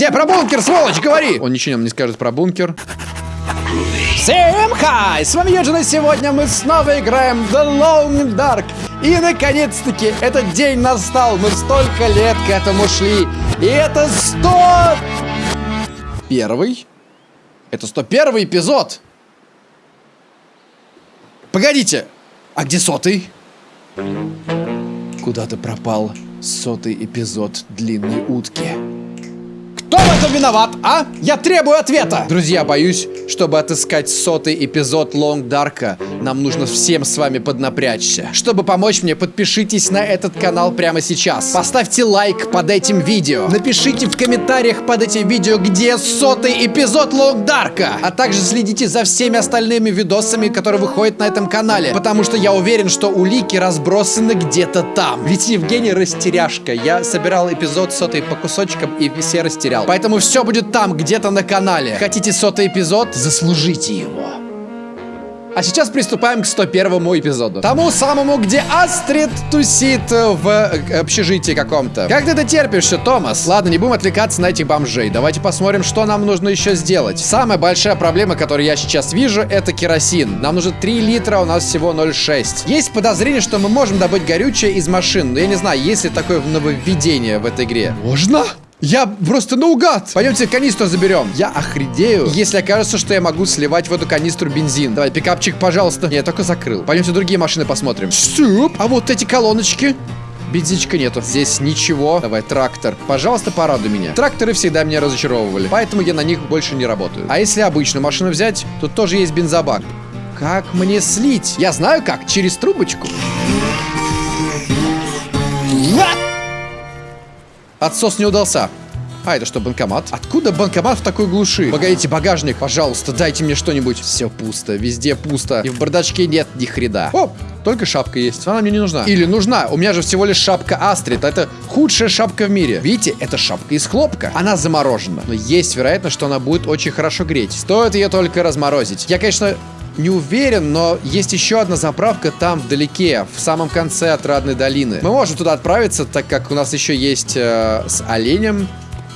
Где про бункер, сволочь, говори! Он ничего нам не скажет про бункер. Всем хай! С вами Юджин, и сегодня мы снова играем The Long Dark. И наконец-таки этот день настал. Мы столько лет к этому шли. И это 100... Первый? Это 101 эпизод. Погодите, а где сотый? Куда-то пропал сотый эпизод длинной утки. Кто в этом виноват, а? Я требую ответа! Друзья, боюсь, чтобы отыскать сотый эпизод Лонг Дарка, нам нужно всем с вами поднапрячься. Чтобы помочь мне, подпишитесь на этот канал прямо сейчас. Поставьте лайк под этим видео. Напишите в комментариях под этим видео, где сотый эпизод Лонг Дарка. А также следите за всеми остальными видосами, которые выходят на этом канале. Потому что я уверен, что улики разбросаны где-то там. Ведь Евгений растеряшка. Я собирал эпизод сотый по кусочкам и все растерял сериал. Поэтому все будет там, где-то на канале. Хотите сотый эпизод? Заслужите его. А сейчас приступаем к 101 эпизоду. Тому самому, где Астрид тусит в э, общежитии каком-то. Как ты это терпишься, Томас? Ладно, не будем отвлекаться на этих бомжей. Давайте посмотрим, что нам нужно еще сделать. Самая большая проблема, которую я сейчас вижу, это керосин. Нам нужно 3 литра, у нас всего 0,6. Есть подозрение, что мы можем добыть горючее из машин. Но я не знаю, есть ли такое нововведение в этой игре. Можно? Я просто наугад. Пойдемте канистру заберем. Я охренею, если окажется, что я могу сливать в эту канистру бензин. Давай, пикапчик, пожалуйста. Я только закрыл. Пойдемте другие машины посмотрим. Суп. А вот эти колоночки. Бензинчика нету. Здесь ничего. Давай, трактор. Пожалуйста, порадуй меня. Тракторы всегда меня разочаровывали. Поэтому я на них больше не работаю. А если обычную машину взять, тут тоже есть бензобак. Как мне слить? Я знаю как. Через трубочку. Отсос не удался. А, это что, банкомат? Откуда банкомат в такой глуши? Погодите, багажник, пожалуйста, дайте мне что-нибудь. Все пусто, везде пусто. И в бардачке нет ни хрена. О, только шапка есть. Она мне не нужна. Или нужна. У меня же всего лишь шапка Астрид. Это худшая шапка в мире. Видите, это шапка из хлопка. Она заморожена. Но есть вероятность, что она будет очень хорошо греть. Стоит ее только разморозить. Я, конечно, не уверен, но есть еще одна заправка там вдалеке, в самом конце Отрадной долины. Мы можем туда отправиться, так как у нас еще есть э, с оленем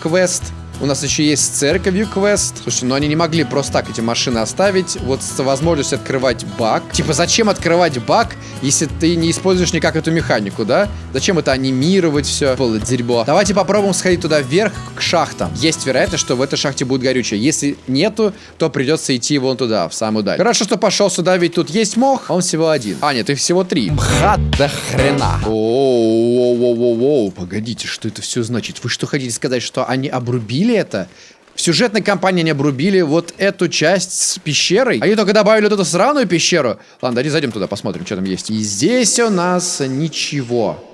квест. У нас еще есть с церковью квест. Слушай, ну они не могли просто так эти машины оставить. Вот с возможностью открывать бак. Типа, зачем открывать бак, если ты не используешь никак эту механику, да? Зачем это анимировать все? Полное дерьмо. Давайте попробуем сходить туда вверх к шахтам. Есть вероятность, что в этой шахте будет горючее. Если нету, то придется идти вон туда, в самую даль. Хорошо, что пошел сюда, ведь тут есть мох, он всего один. А, нет, их всего три. Мха до хрена. Оу-оу-оу-оу-оу. Погодите, что это все значит? Вы что хотите сказать, что они обрубили обрубили это. В сюжетной кампании они обрубили вот эту часть с пещерой. Они только добавили вот эту сраную пещеру. Ладно, давайте зайдем туда, посмотрим, что там есть. И здесь у нас ничего.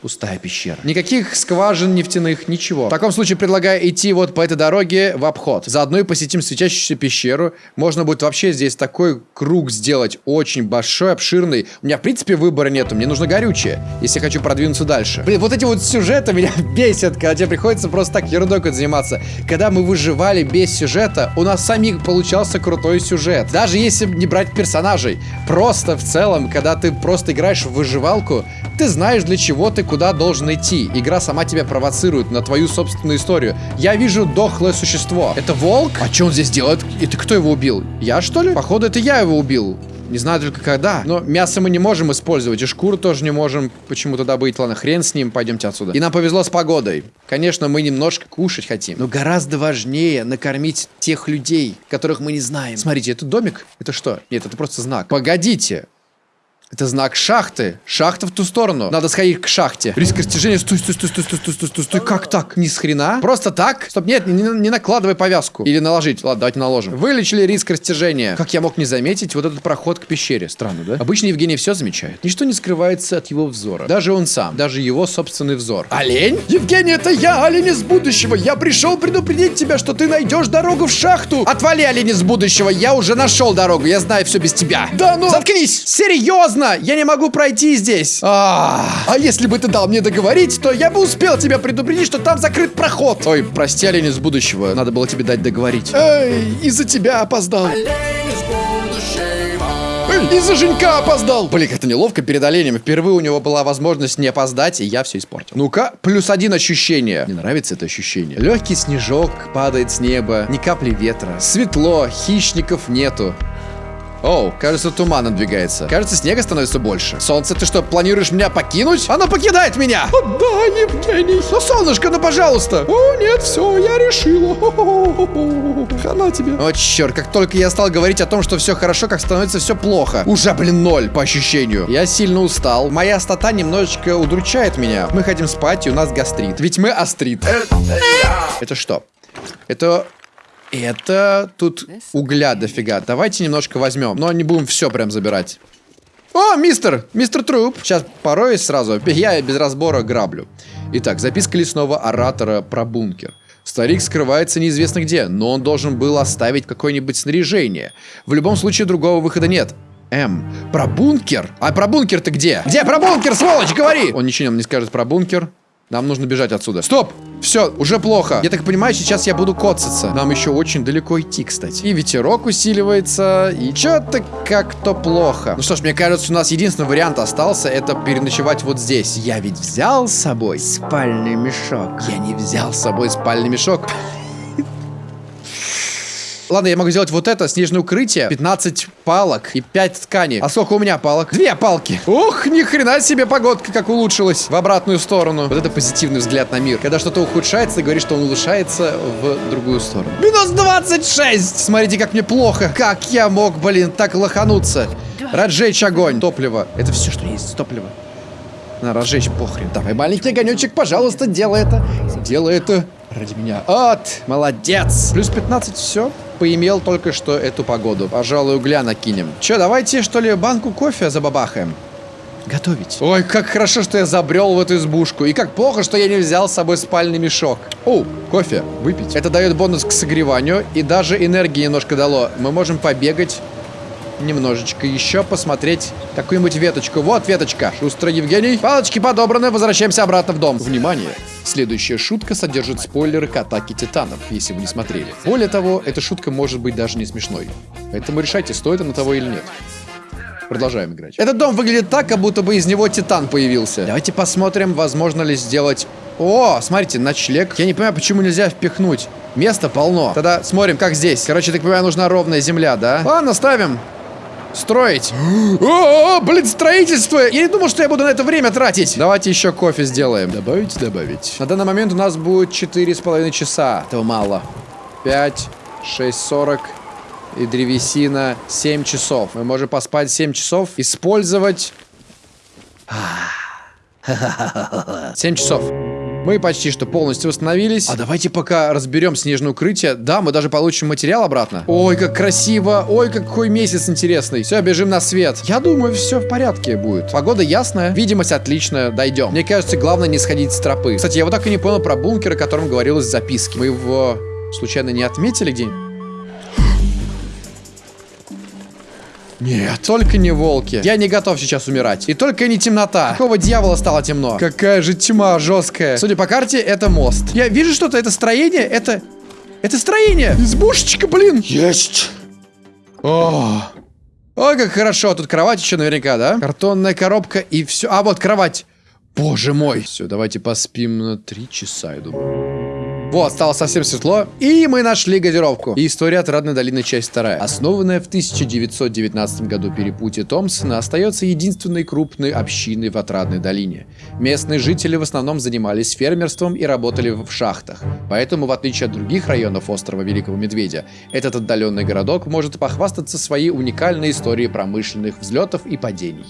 Пустая пещера. Никаких скважин нефтяных, ничего. В таком случае предлагаю идти вот по этой дороге в обход. Заодно и посетим светящуюся пещеру. Можно будет вообще здесь такой круг сделать. Очень большой, обширный. У меня, в принципе, выбора нету. Мне нужно горючее, если хочу продвинуться дальше. Блин, вот эти вот сюжеты меня бесят, когда тебе приходится просто так ерундой заниматься. Когда мы выживали без сюжета, у нас самих получался крутой сюжет. Даже если не брать персонажей. Просто в целом, когда ты просто играешь в выживалку, ты знаешь, для чего ты куда должен идти. Игра сама тебя провоцирует на твою собственную историю. Я вижу дохлое существо. Это волк? А что он здесь делает? Это кто его убил? Я, что ли? Походу, это я его убил. Не знаю только когда. Но мясо мы не можем использовать, и шкуру тоже не можем почему-то добыть. Ладно, хрен с ним, пойдемте отсюда. И нам повезло с погодой. Конечно, мы немножко кушать хотим. Но гораздо важнее накормить тех людей, которых мы не знаем. Смотрите, это домик? Это что? Нет, это просто знак. Погодите. Это знак шахты. Шахта в ту сторону. Надо сходить к шахте. Риск растяжения. Стой, стой, стой, стой, стой, стой, стой, стой, стой. Как так? Ни с хрена? Просто так? Стоп, нет, не, не накладывай повязку. Или наложить. Ладно, давайте наложим. Вылечили риск растяжения. Как я мог не заметить вот этот проход к пещере? Странно, да? Обычно Евгений все замечает. Ничто не скрывается от его взора. Даже он сам. Даже его собственный взор. Олень? Евгений, это я, олень из будущего. Я пришел предупредить тебя, что ты найдешь дорогу в шахту. Отвали, олень из будущего. Я уже нашел дорогу. Я знаю все без тебя. Да ну... Заткнись! Серьезно? Серьезно? Я не могу пройти здесь. А, а если бы ты дал мне договорить, то я бы успел тебя предупредить, что там закрыт проход. Ой, прости, олень из будущего. Надо было тебе дать договорить. Эй, из-за тебя опоздал. Олень из будущего. Из-за Женька опоздал! Блин, как-то неловко перед оленем. Впервые у него была возможность не опоздать, и я все испортил. Ну-ка, плюс один ощущение. Мне нравится это ощущение. Легкий снежок падает с неба, ни капли ветра. Светло, хищников нету. Оу, кажется, туман надвигается. Кажется, снега становится больше. Солнце, ты что, планируешь меня покинуть? Оно покидает меня! Да, Евгений! Ну, солнышко, ну, пожалуйста! О, нет, все, я решила. Хана тебе. О, черт, как только я стал говорить о том, что все хорошо, как становится все плохо. Уже, блин, ноль по ощущению. Я сильно устал. Моя остата немножечко удручает меня. Мы хотим спать, и у нас гастрит. Ведь мы астрит. Это что? Это это тут угля дофига. Давайте немножко возьмем. Но не будем все прям забирать. О, мистер! Мистер Труп! Сейчас порой сразу. Я без разбора граблю. Итак, записка лесного оратора про бункер. Старик скрывается неизвестно где, но он должен был оставить какое-нибудь снаряжение. В любом случае другого выхода нет. М. Про бункер? А про бункер ты где? Где про бункер, сволочь, говори! Он ничего нам не скажет про бункер. Нам нужно бежать отсюда. Стоп! Все, уже плохо. Я так понимаю, сейчас я буду коцаться. Нам еще очень далеко идти, кстати. И ветерок усиливается, и что-то как-то плохо. Ну что ж, мне кажется, у нас единственный вариант остался, это переночевать вот здесь. Я ведь взял с собой спальный мешок. Я не взял с собой спальный мешок. Ладно, я могу сделать вот это, снежное укрытие, 15 палок и 5 тканей. А сколько у меня палок? Две палки. Ух, ни хрена себе погодка как улучшилась в обратную сторону. Вот это позитивный взгляд на мир. Когда что-то ухудшается, ты говоришь, что он улучшается в другую сторону. Минус 26! Смотрите, как мне плохо. Как я мог, блин, так лохануться? Разжечь огонь. Топливо. Это все, что есть, топливо. На, разжечь похрен. Давай, маленький огонечек, пожалуйста, делай это. Делай это ради меня. От, молодец. Плюс 15, все поимел только что эту погоду. Пожалуй, угля накинем. Че, давайте, что ли, банку кофе забабахаем? Готовить. Ой, как хорошо, что я забрел в эту избушку. И как плохо, что я не взял с собой спальный мешок. О, кофе. Выпить. Это дает бонус к согреванию. И даже энергии немножко дало. Мы можем побегать немножечко еще посмотреть какую-нибудь веточку. Вот веточка. Шустро, Евгений. Палочки подобраны. Возвращаемся обратно в дом. Внимание! Следующая шутка содержит спойлеры к атаке титанов, если вы не смотрели. Более того, эта шутка может быть даже не смешной. Поэтому решайте, стоит она того или нет. Продолжаем играть. Этот дом выглядит так, как будто бы из него титан появился. Давайте посмотрим, возможно ли сделать... О, смотрите, ночлег. Я не понимаю, почему нельзя впихнуть. Места полно. Тогда смотрим, как здесь. Короче, так понимаю, нужна ровная земля, да? Ладно, ставим. Строить. О, блин, строительство. Я не думал, что я буду на это время тратить. Давайте еще кофе сделаем. Добавить, добавить. На данный момент у нас будет четыре с половиной часа. Этого мало. 5, 6, 40 и древесина 7 часов. Мы можем поспать 7 часов. Использовать... 7 часов. Мы почти что полностью восстановились. А давайте пока разберем снежное укрытие. Да, мы даже получим материал обратно. Ой, как красиво. Ой, какой месяц интересный. Все, бежим на свет. Я думаю, все в порядке будет. Погода ясная, видимость отличная. Дойдем. Мне кажется, главное не сходить с тропы. Кстати, я вот так и не понял про бункер, о котором говорилось в записке. Мы его случайно не отметили где-нибудь? Нет, только не волки. Я не готов сейчас умирать. И только не темнота. Какого дьявола стало темно? Какая же тьма жесткая. Судя по карте, это мост. Я вижу что-то, это строение, это... Это строение. Избушечка, блин. Есть. О, Ой, как хорошо. Тут кровать еще наверняка, да? Картонная коробка и все. А, вот кровать. Боже мой. Все, давайте поспим на три часа, я думаю. Вот, стало совсем светло, и мы нашли газировку. И история Отрадной долины, часть вторая. Основанная в 1919 году перепутье Томпсона, остается единственной крупной общиной в Отрадной долине. Местные жители в основном занимались фермерством и работали в шахтах. Поэтому, в отличие от других районов острова Великого Медведя, этот отдаленный городок может похвастаться своей уникальной историей промышленных взлетов и падений.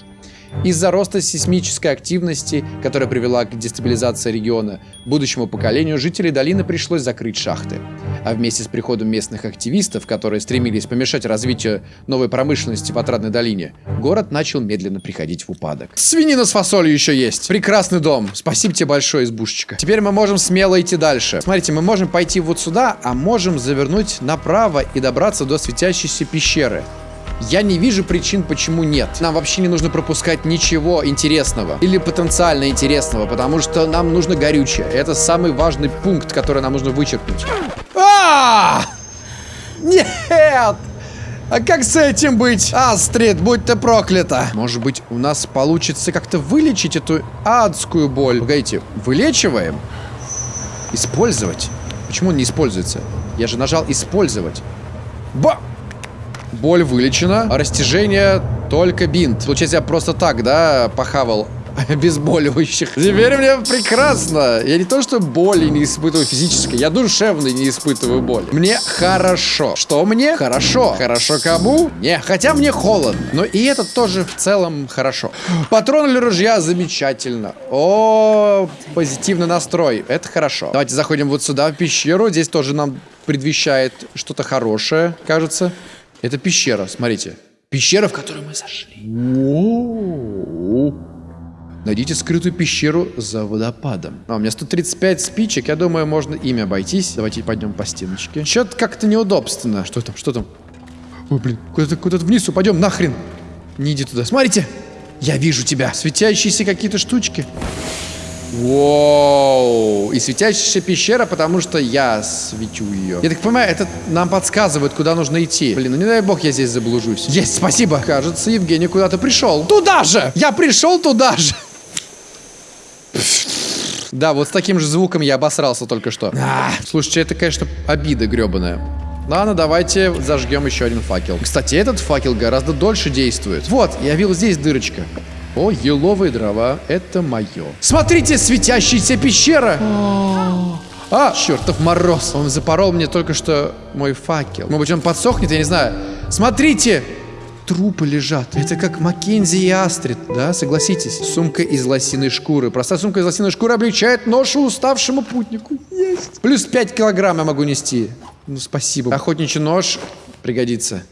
Из-за роста сейсмической активности, которая привела к дестабилизации региона, будущему поколению жителей долины пришлось закрыть шахты. А вместе с приходом местных активистов, которые стремились помешать развитию новой промышленности в Отрадной долине, город начал медленно приходить в упадок. Свинина с фасолью еще есть. Прекрасный дом. Спасибо тебе большое, избушечка. Теперь мы можем смело идти дальше. Смотрите, мы можем пойти вот сюда, а можем завернуть направо и добраться до светящейся пещеры. Я не вижу причин, почему нет. Нам вообще не нужно пропускать ничего интересного или потенциально интересного, потому что нам нужно горючее. Это самый важный пункт, который нам нужно вычеркнуть. А! Нет! А как с этим быть? Астрид, будь ты проклята. Может быть, у нас получится как-то вылечить эту адскую боль. Погодите, вылечиваем? Использовать? Почему он не используется? Я же нажал использовать. Ба! Боль вылечена, а растяжение только бинт. Получается, я просто так, да, похавал обезболивающих. Теперь мне прекрасно. Я не то, что боли не испытываю физической, я душевной не испытываю боль. Мне хорошо. Что мне? Хорошо. Хорошо кому? Не. Хотя мне холодно. Но и это тоже в целом хорошо. Патрон для ружья замечательно. О, позитивный настрой. Это хорошо. Давайте заходим вот сюда, в пещеру. Здесь тоже нам предвещает что-то хорошее, кажется. Это пещера, смотрите. Пещера, в которую мы зашли. Найдите скрытую пещеру за водопадом. А, у меня 135 спичек, я думаю, можно ими обойтись. Давайте пойдем по стеночке. Что-то как-то неудобственно. Что там, что там? Ой, блин, куда-то куда вниз упадем, нахрен. Не иди туда. Смотрите, я вижу тебя. Светящиеся какие-то штучки. Воу! И светящаяся пещера, потому что я светю ее. Я так понимаю, это нам подсказывает, куда нужно идти. Блин, ну не дай бог я здесь заблужусь. Есть, спасибо. Кажется, Евгений куда-то пришел. Туда же! Я пришел туда же! Да, вот с таким же звуком я обосрался только что. А, слушайте, это, конечно, обида гребаная. Ладно, давайте зажгем еще один факел. Кстати, этот факел гораздо дольше действует. Вот, я видел здесь дырочка. О, еловые дрова, это мое. Смотрите, светящаяся пещера! А, чертов мороз. Он запорол мне только что мой факел. Может быть, он подсохнет, я не знаю. Смотрите! трупы лежат. Это как Маккензи и Астрид, да, согласитесь. Сумка из лосиной шкуры. Простая сумка из лосиной шкуры облегчает ношу уставшему путнику. Есть. Плюс 5 килограмм я могу нести. Ну, спасибо. Охотничий нож пригодится.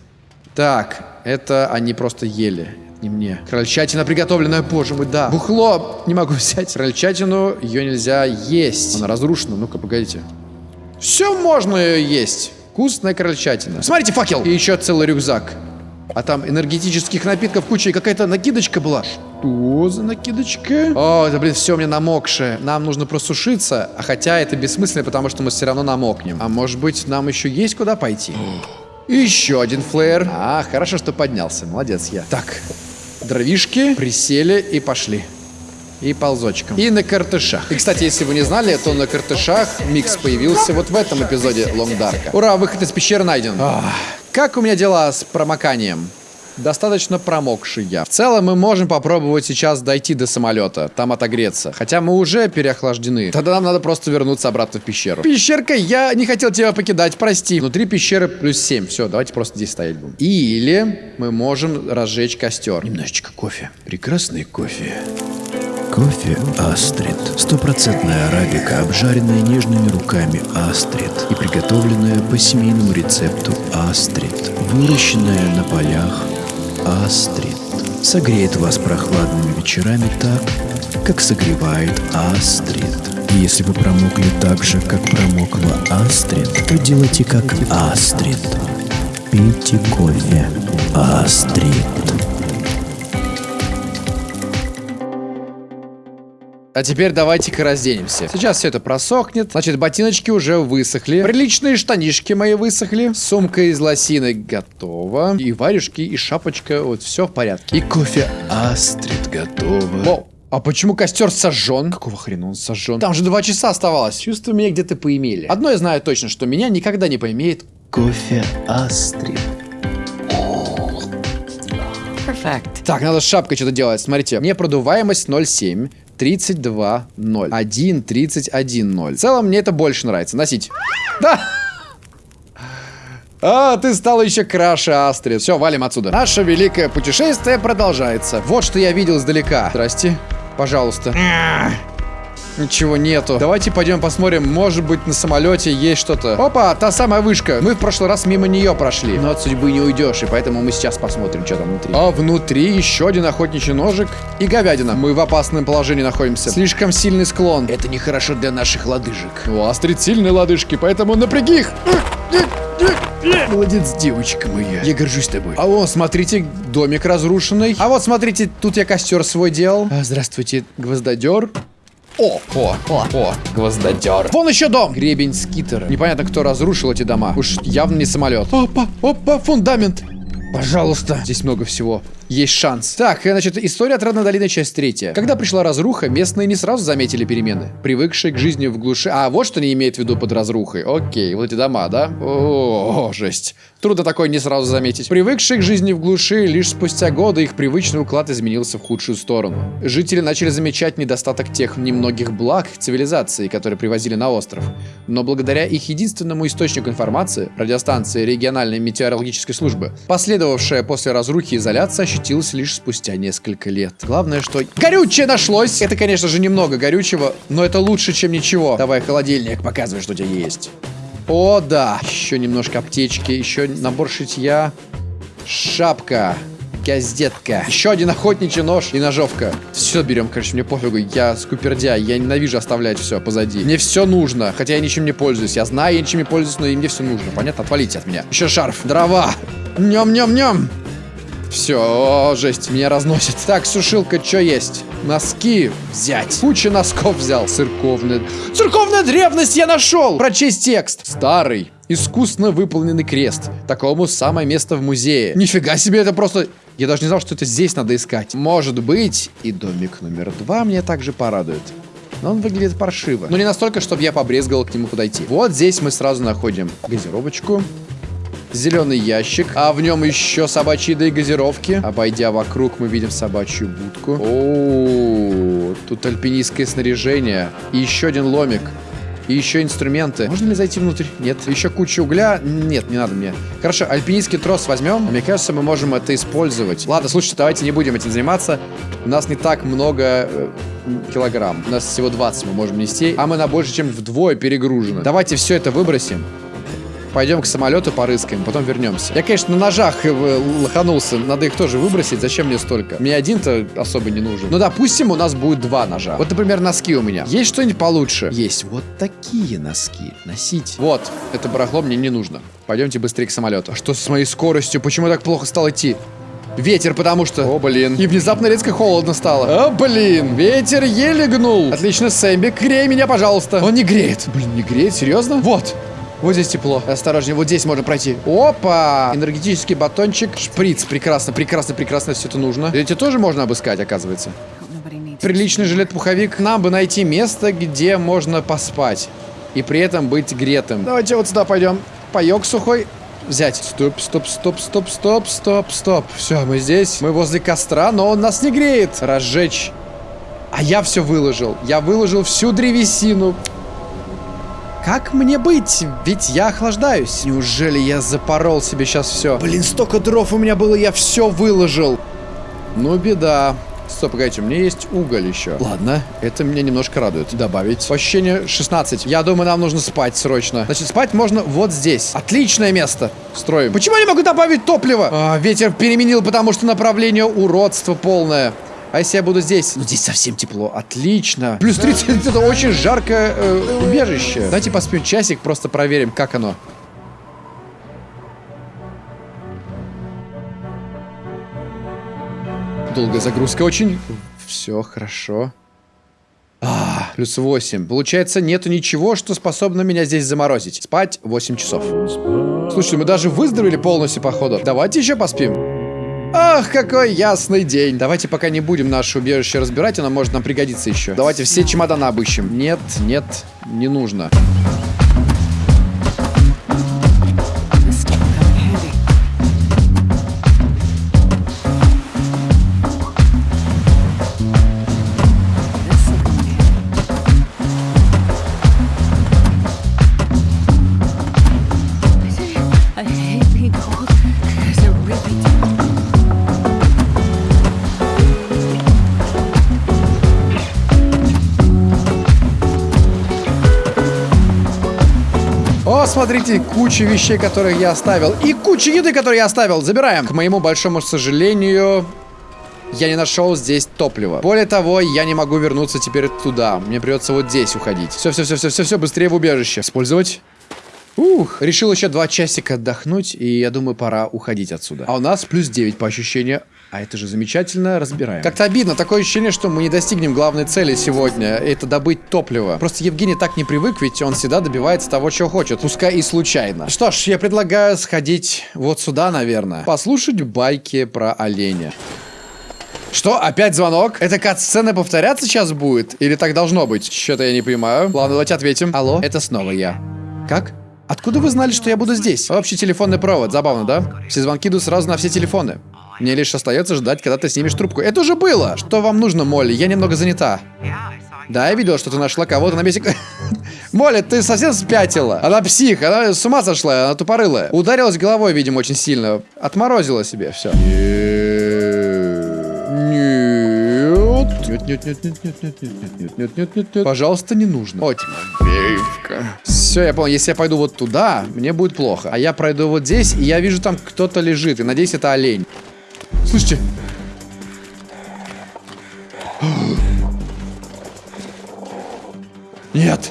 Так, это они просто ели. Не мне. Крольчатина приготовленная, боже мой, да. Бухло не могу взять. Крольчатину ее нельзя есть. Она разрушена. Ну-ка, погодите. Все можно ее есть. Вкусная крольчатина. Смотрите, факел. И еще целый рюкзак. А там энергетических напитков куча и какая-то накидочка была. Что за накидочка? О, это, блин, все у меня намокшее. Нам нужно просушиться, а хотя это бессмысленно, потому что мы все равно намокнем. А может быть, нам еще есть куда пойти? еще один флеер. А, хорошо, что поднялся. Молодец я. Так, дровишки, присели и пошли. И ползочком. И на картышах. И, кстати, если вы не знали, то на картышах микс появился вот в этом эпизоде Лонгдарка. Ура, выход из пещеры найден. Ах. Как у меня дела с промоканием? Достаточно промокший я. В целом мы можем попробовать сейчас дойти до самолета, там отогреться. Хотя мы уже переохлаждены. Тогда нам надо просто вернуться обратно в пещеру. Пещерка, я не хотел тебя покидать, прости. Внутри пещеры плюс 7. Все, давайте просто здесь стоять будем. Или мы можем разжечь костер. Немножечко кофе. Прекрасный кофе. Кофе Астрид. Стопроцентная арабика, обжаренная нежными руками Астрид и приготовленная по семейному рецепту Астрид. Выращенная на полях Астрид. Согреет вас прохладными вечерами так, как согревает Астрид. И если вы промокли так же, как промокла Астрид, то делайте как Астрид. Пейте кофе Астрид. А теперь давайте-ка разденемся. Сейчас все это просохнет. Значит, ботиночки уже высохли. Приличные штанишки мои высохли. Сумка из лосины готова. И варежки, и шапочка. Вот все в порядке. И кофе Астрид готово. О, а почему костер сожжен? Какого хрена он сожжен? Там же два часа оставалось. Чувство меня где-то поимели. Одно я знаю точно, что меня никогда не поимеет кофе Астрид. Perfect. Так, надо с шапкой что-то делать. Смотрите, мне продуваемость 0,7. 32, 0. 1, 31, 0. В целом, мне это больше нравится. Носить. Да! А, ты стал еще краше, Астрид. Все, валим отсюда. Наше великое путешествие продолжается. Вот что я видел издалека. Здрасте. Пожалуйста. Ничего нету. Давайте пойдем посмотрим, может быть на самолете есть что-то. Опа, та самая вышка. Мы в прошлый раз мимо нее прошли. Но от судьбы не уйдешь, и поэтому мы сейчас посмотрим, что там внутри. А внутри еще один охотничий ножик и говядина. Мы в опасном положении находимся. Слишком сильный склон. Это нехорошо для наших лодыжек. У Астрид сильные лодыжки, поэтому напряги их. Молодец, девочка моя. Я горжусь тобой. А вон, смотрите, домик разрушенный. А вот, смотрите, тут я костер свой делал. А, здравствуйте, гвоздодер. О, о, о, о, гвоздодер. Вон еще дом. Гребень скитера. Непонятно, кто разрушил эти дома. Уж явно не самолет. Опа, опа, фундамент. Пожалуйста. Здесь много всего. Есть шанс. Так, значит, история Отрадной долины, часть третья. Когда пришла разруха, местные не сразу заметили перемены. Привыкшие к жизни в глуши... А, вот что они имеют в виду под разрухой. Окей, вот эти дома, да? О, жесть. Трудно такое не сразу заметить. Привыкшие к жизни в глуши, лишь спустя годы их привычный уклад изменился в худшую сторону. Жители начали замечать недостаток тех немногих благ цивилизации, которые привозили на остров. Но благодаря их единственному источнику информации, радиостанции региональной метеорологической службы, последовавшая после разрухи изоляция ощутилась лишь спустя несколько лет. Главное, что... Горючее нашлось! Это, конечно же, немного горючего, но это лучше, чем ничего. Давай холодильник, показывай, что у тебя есть. О, да. Еще немножко аптечки, еще набор шитья. Шапка. Газетка. Еще один охотничий нож и ножовка. Все берем, короче, мне пофигу. Я скупердя, я ненавижу оставлять все позади. Мне все нужно, хотя я ничем не пользуюсь. Я знаю, я ничем не пользуюсь, но и мне все нужно. Понятно? Отвалите от меня. Еще шарф. Дрова. Нем-нем-нем. Все, жесть, меня разносит. Так, сушилка, что есть? Носки взять. Куча носков взял. Церковная... Церковная древность я нашел! Прочесть текст. Старый. Искусно выполненный крест. Такому самое место в музее. Нифига себе, это просто... Я даже не знал, что это здесь надо искать. Может быть, и домик номер два мне также порадует. Но он выглядит паршиво. Но не настолько, чтобы я побрезговал к нему подойти. Вот здесь мы сразу находим газировочку зеленый ящик, а в нем еще собачьи еды и газировки. Обойдя вокруг, мы видим собачью будку. О, тут альпинистское снаряжение. И еще один ломик. И еще инструменты. Можно ли зайти внутрь? Нет. Еще куча угля? Нет, не надо мне. Хорошо, альпинистский трос возьмем. Мне кажется, мы можем это использовать. Ладно, слушайте, давайте не будем этим заниматься. У нас не так много э, килограмм. У нас всего 20 мы можем нести, а мы на больше, чем вдвое перегружены. Давайте все это выбросим. Пойдем к самолету порыскаем, потом вернемся. Я, конечно, на ножах э, лоханулся. Надо их тоже выбросить. Зачем мне столько? Мне один-то особо не нужен. Ну, допустим, у нас будет два ножа. Вот, например, носки у меня. Есть что-нибудь получше? Есть вот такие носки. Носить. Вот. Это барахло мне не нужно. Пойдемте быстрее к самолету. А что с моей скоростью? Почему так плохо стал идти? Ветер, потому что... О, блин. И внезапно резко холодно стало. О, блин. Ветер еле гнул. Отлично, Сэмби, грей меня, пожалуйста. Он не греет. Блин, не греет? Серьезно? Вот. Вот здесь тепло. Осторожнее, вот здесь можно пройти. Опа! Энергетический батончик. Шприц. Прекрасно, прекрасно, прекрасно все это нужно. Эти тоже можно обыскать, оказывается. Приличный жилет-пуховик. Нам бы найти место, где можно поспать. И при этом быть гретым. Давайте вот сюда пойдем. Паек сухой взять. Стоп, стоп, стоп, стоп, стоп, стоп, стоп. Все, мы здесь. Мы возле костра, но он нас не греет. Разжечь. А я все выложил. Я выложил всю древесину. Как мне быть? Ведь я охлаждаюсь. Неужели я запорол себе сейчас все? Блин, столько дров у меня было, я все выложил. Ну, беда. Стоп, погодите, у меня есть уголь еще. Ладно, это меня немножко радует. Добавить. Ощущение 16. Я думаю, нам нужно спать срочно. Значит, спать можно вот здесь. Отличное место. Строим. Почему я не могу добавить топливо? А, ветер переменил, потому что направление уродства полное. А если я буду здесь? Ну, здесь совсем тепло. Отлично. Плюс 30, это очень жаркое э, убежище. Давайте поспим часик, просто проверим, как оно. Долгая загрузка очень. Все хорошо. А, плюс 8. Получается, нету ничего, что способно меня здесь заморозить. Спать 8 часов. Слушай, мы даже выздоровели полностью, походу. Давайте еще поспим. Ах, какой ясный день. Давайте пока не будем наше убежище разбирать, оно может нам пригодиться еще. Давайте все чемоданы обыщем. Нет, нет, не нужно. Смотрите, куча вещей, которые я оставил. И куча еды, которую я оставил. Забираем. К моему большому сожалению, я не нашел здесь топлива. Более того, я не могу вернуться теперь туда. Мне придется вот здесь уходить. Все, все, все, все, все, все, быстрее в убежище. Использовать. Ух, решил еще два часика отдохнуть, и я думаю, пора уходить отсюда. А у нас плюс 9 по ощущению. А это же замечательно, разбираем. Как-то обидно, такое ощущение, что мы не достигнем главной цели сегодня. Это добыть топливо. Просто Евгений так не привык, ведь он всегда добивается того, чего хочет. Пускай и случайно. Что ж, я предлагаю сходить вот сюда, наверное. Послушать байки про оленя. Что? Опять звонок? Это кат-сцена повторяться сейчас будет? Или так должно быть? Что-то я не понимаю. Ладно, давайте ответим. Алло? Это снова я. Как? Откуда вы знали, что я буду здесь? Общий телефонный провод. Забавно, да? Все звонки идут сразу на все телефоны. Мне лишь остается ждать, когда ты снимешь трубку. Это уже было! Что вам нужно, Молли? Я немного занята. Да, я видела, что ты нашла кого-то на месте... Молли, ты совсем спятила. Она псих, она с ума сошла, она тупорылая. Ударилась головой, видимо, очень сильно. Отморозила себе все. Нет. Нет, нет, нет, нет, нет, нет, нет, нет, нет, нет, нет, нет. Пожалуйста, не нужно. О, Тимофеевка. Все, я понял. Если я пойду вот туда, мне будет плохо. А я пройду вот здесь, и я вижу там кто-то лежит. И надеюсь, это олень. Слушайте. Нет.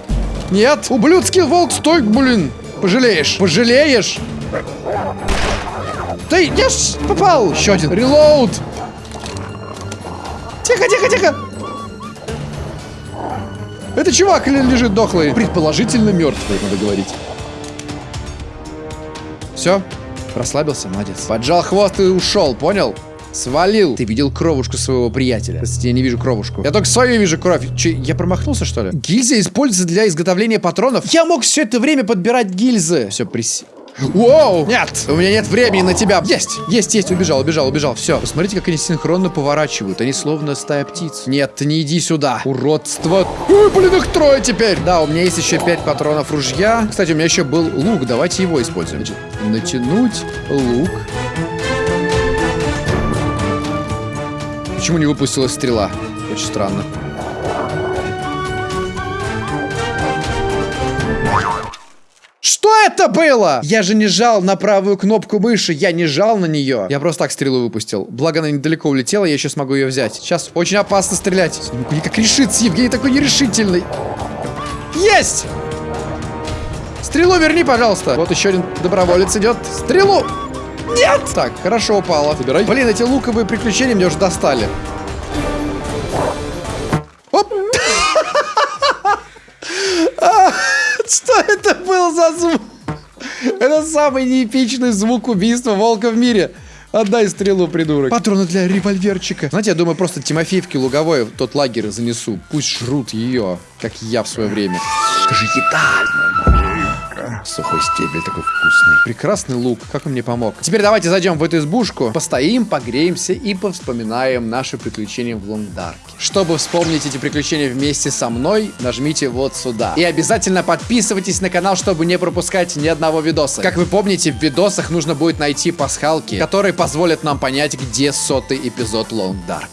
Нет. Ублюдский волк, стой, блин. Пожалеешь. Пожалеешь. Ты, я ж попал. Еще один. Релоуд. Тихо, тихо, тихо. Это чувак лежит дохлый. Предположительно мертвый, надо говорить. Все, расслабился, молодец. Поджал хвост и ушел, понял? Свалил. Ты видел кровушку своего приятеля. Кстати, я не вижу кровушку. Я только свою вижу кровь. Че, я промахнулся, что ли? Гильзы используются для изготовления патронов. Я мог все это время подбирать гильзы. Все, прис... Воу! Нет! У меня нет времени на тебя! Есть! Есть, есть! Убежал, убежал, убежал. Все. Посмотрите, как они синхронно поворачивают. Они словно стая птиц. Нет, не иди сюда. Уродство. Ой, блин, их трое теперь. Да, у меня есть еще пять патронов ружья. Кстати, у меня еще был лук. Давайте его используем. Натянуть лук. Почему не выпустилась стрела? Очень странно. Это было? Я же не жал на правую кнопку мыши, я не жал на нее. Я просто так стрелу выпустил. Благо она недалеко улетела, я еще смогу ее взять. Сейчас очень опасно стрелять. Ну, как решится, Евгений такой нерешительный. Есть! Стрелу верни, пожалуйста. Вот еще один доброволец идет. Стрелу! Нет! Так, хорошо упала. Забирай. Блин, эти луковые приключения меня уже достали. Оп! Что это был за звук? Это самый неэпичный звук убийства волка в мире. Отдай стрелу, придурок. Патроны для револьверчика. Знаете, я думаю, просто Тимофеевке Луговой в тот лагерь занесу. Пусть жрут ее, как я в свое время. Скажи, еда! Сухой стебель такой вкусный. Прекрасный лук, как он мне помог. Теперь давайте зайдем в эту избушку, постоим, погреемся и повспоминаем наши приключения в Лонгдарке. Чтобы вспомнить эти приключения вместе со мной, нажмите вот сюда. И обязательно подписывайтесь на канал, чтобы не пропускать ни одного видоса. Как вы помните, в видосах нужно будет найти пасхалки, которые позволят нам понять, где сотый эпизод Dark.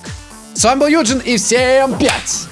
С вами был Юджин и всем пять!